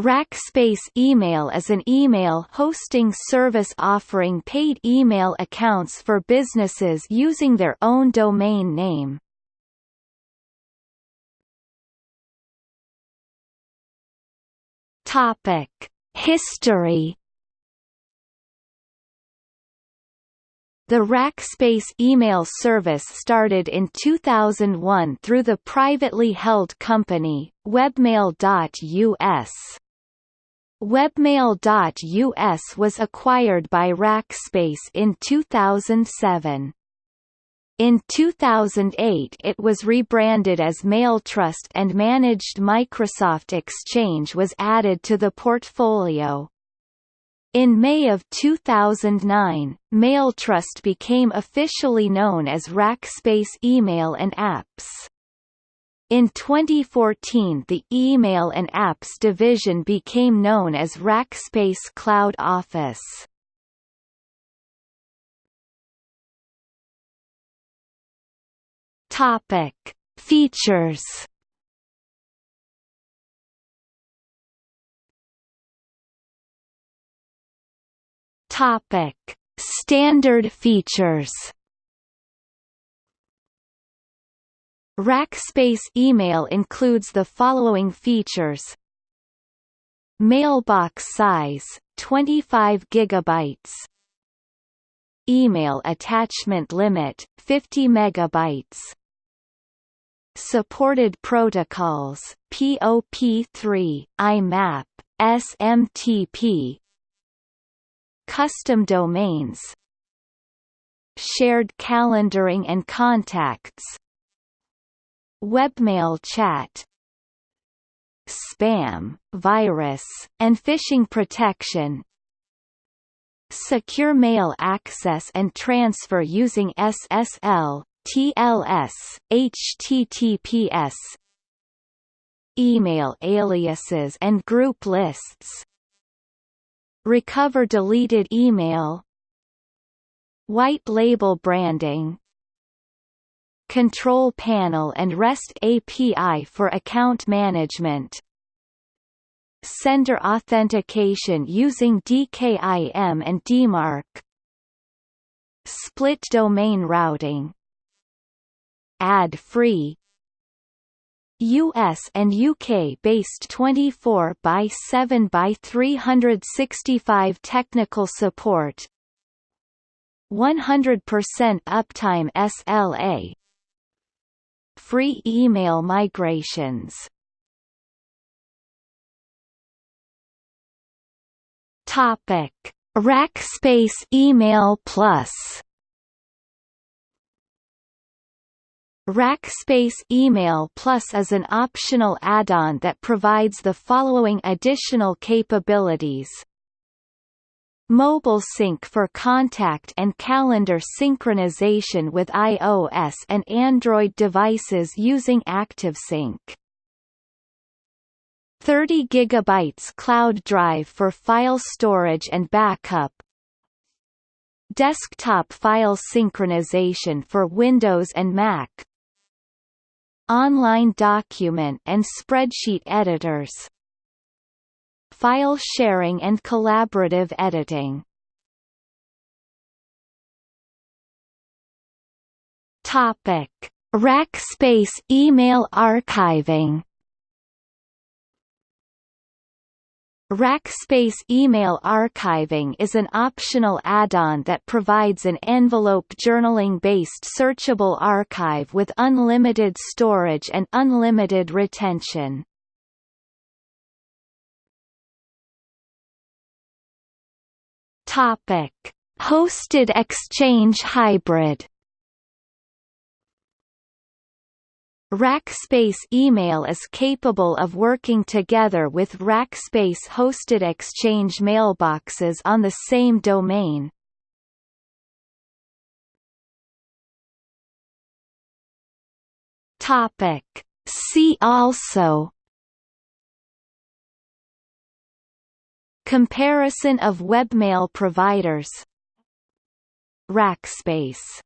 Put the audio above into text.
Rackspace Email is an email hosting service offering paid email accounts for businesses using their own domain name. Topic: History The Rackspace email service started in 2001 through the privately held company, Webmail.us. Webmail.us was acquired by Rackspace in 2007. In 2008 it was rebranded as Mailtrust and managed Microsoft Exchange was added to the portfolio. In May of 2009, Mailtrust became officially known as Rackspace Email and Apps. In 2014 the Email and Apps division became known as Rackspace Cloud Office. Topic: Features Topic: Standard features. Rackspace email includes the following features: Mailbox size 25 gigabytes. Email attachment limit 50 megabytes. Supported protocols POP3, IMAP, SMTP, Custom domains Shared calendaring and contacts Webmail chat Spam, virus, and phishing protection Secure mail access and transfer using SSL, TLS, HTTPS Email aliases and group lists Recover deleted email White label branding Control panel and REST API for account management. Sender authentication using DKIM and DMARC Split domain routing. Ad-free US and UK based 24 by 7 by 365 technical support. 100% uptime SLA Free email migrations. Topic. Rackspace Email Plus. Rackspace Email Plus is an optional add-on that provides the following additional capabilities. Mobile Sync for contact and calendar synchronization with iOS and Android devices using ActiveSync. 30 GB cloud drive for file storage and backup, Desktop file synchronization for Windows and Mac. Online document and spreadsheet editors File sharing and collaborative editing Topic. Rackspace email archiving Rackspace Email Archiving is an optional add-on that provides an envelope journaling-based searchable archive with unlimited storage and unlimited retention. Topic: Hosted Exchange Hybrid Rackspace Email is capable of working together with Rackspace hosted Exchange mailboxes on the same domain. Topic. See also Comparison of webmail providers. Rackspace